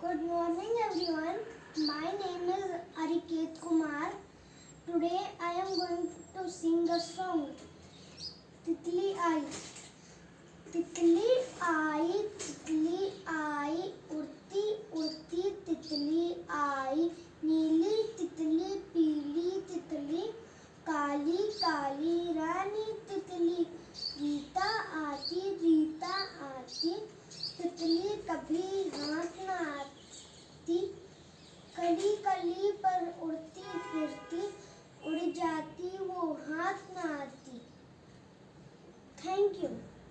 Good morning everyone. My name is Ariket Kumar. Today I am going to sing a song. तितली आई तितली आई तितली आई उड़ती उड़ती तितली आई नीली तितली पीली तितली काली काली रानी तितली रीता आती रीता आती तितली कभी हाथ न आती कली कली पर उड़ती फिरती उड़ जाती वो हाथ ना आती थैंक यू